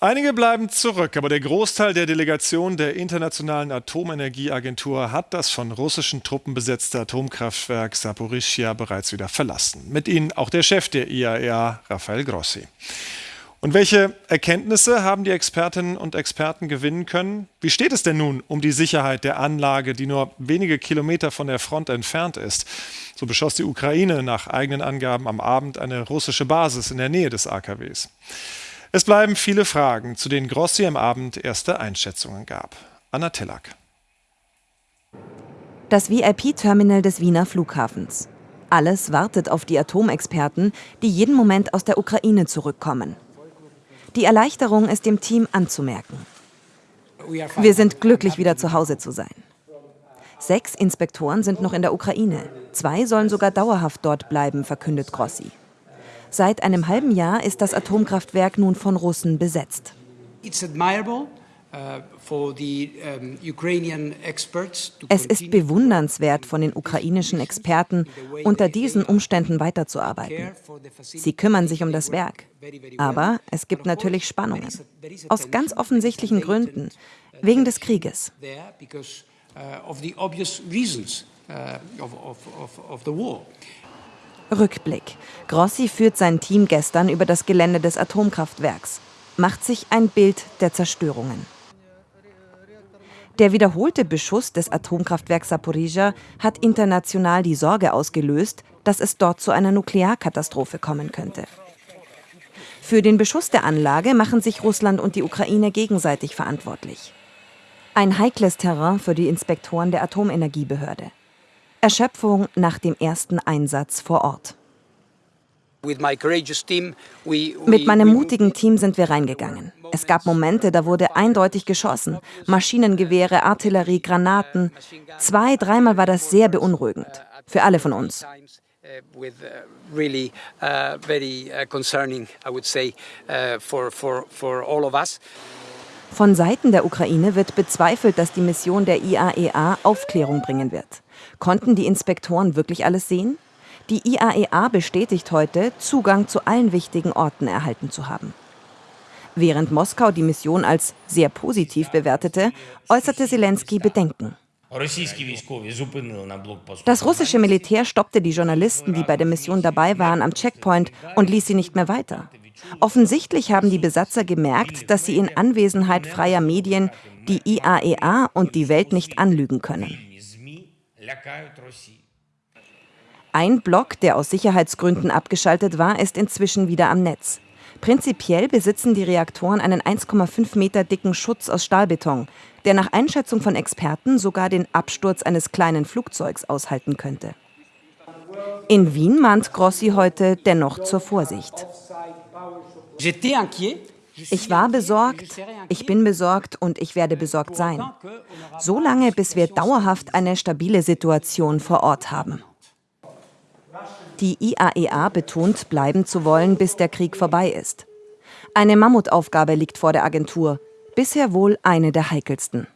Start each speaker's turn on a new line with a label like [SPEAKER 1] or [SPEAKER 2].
[SPEAKER 1] Einige bleiben zurück, aber der Großteil der Delegation der Internationalen Atomenergieagentur hat das von russischen Truppen besetzte Atomkraftwerk Saporischia bereits wieder verlassen. Mit ihnen auch der Chef der IAEA, Rafael Grossi. Und welche Erkenntnisse haben die Expertinnen und Experten gewinnen können? Wie steht es denn nun um die Sicherheit der Anlage, die nur wenige Kilometer von der Front entfernt ist? So beschoss die Ukraine nach eigenen Angaben am Abend eine russische Basis in der Nähe des AKWs. Es bleiben viele Fragen, zu denen Grossi am Abend erste Einschätzungen gab. Anna Tillak.
[SPEAKER 2] Das VIP-Terminal des Wiener Flughafens. Alles wartet auf die Atomexperten, die jeden Moment aus der Ukraine zurückkommen. Die Erleichterung ist dem Team anzumerken. Wir sind glücklich, wieder zu Hause zu sein. Sechs Inspektoren sind noch in der Ukraine. Zwei sollen sogar dauerhaft dort bleiben, verkündet Grossi. Seit einem halben Jahr ist das Atomkraftwerk nun von Russen besetzt. Uh, es ist bewundernswert von den ukrainischen Experten, unter diesen Umständen weiterzuarbeiten. Sie kümmern sich um das Werk. Aber es gibt natürlich Spannungen. Aus ganz offensichtlichen Gründen. Wegen des Krieges. Rückblick. Grossi führt sein Team gestern über das Gelände des Atomkraftwerks, macht sich ein Bild der Zerstörungen. Der wiederholte Beschuss des Atomkraftwerks Saporizhia hat international die Sorge ausgelöst, dass es dort zu einer Nuklearkatastrophe kommen könnte. Für den Beschuss der Anlage machen sich Russland und die Ukraine gegenseitig verantwortlich. Ein heikles Terrain für die Inspektoren der Atomenergiebehörde. Erschöpfung nach dem ersten Einsatz vor Ort. Mit meinem mutigen Team sind wir reingegangen. Es gab Momente, da wurde eindeutig geschossen. Maschinengewehre, Artillerie, Granaten. Zwei, dreimal war das sehr beunruhigend. Für alle von uns. Von Seiten der Ukraine wird bezweifelt, dass die Mission der IAEA e Aufklärung bringen wird. Konnten die Inspektoren wirklich alles sehen? Die IAEA e bestätigt heute, Zugang zu allen wichtigen Orten erhalten zu haben. Während Moskau die Mission als sehr positiv bewertete, äußerte Zelensky Bedenken. Das russische Militär stoppte die Journalisten, die bei der Mission dabei waren, am Checkpoint und ließ sie nicht mehr weiter. Offensichtlich haben die Besatzer gemerkt, dass sie in Anwesenheit freier Medien die IAEA e und die Welt nicht anlügen können. Ein Block, der aus Sicherheitsgründen abgeschaltet war, ist inzwischen wieder am Netz. Prinzipiell besitzen die Reaktoren einen 1,5 Meter dicken Schutz aus Stahlbeton, der nach Einschätzung von Experten sogar den Absturz eines kleinen Flugzeugs aushalten könnte. In Wien mahnt Grossi heute dennoch zur Vorsicht. Ich war besorgt, ich bin besorgt und ich werde besorgt sein. So lange, bis wir dauerhaft eine stabile Situation vor Ort haben. Die IAEA e betont, bleiben zu wollen, bis der Krieg vorbei ist. Eine Mammutaufgabe liegt vor der Agentur, bisher wohl eine der heikelsten.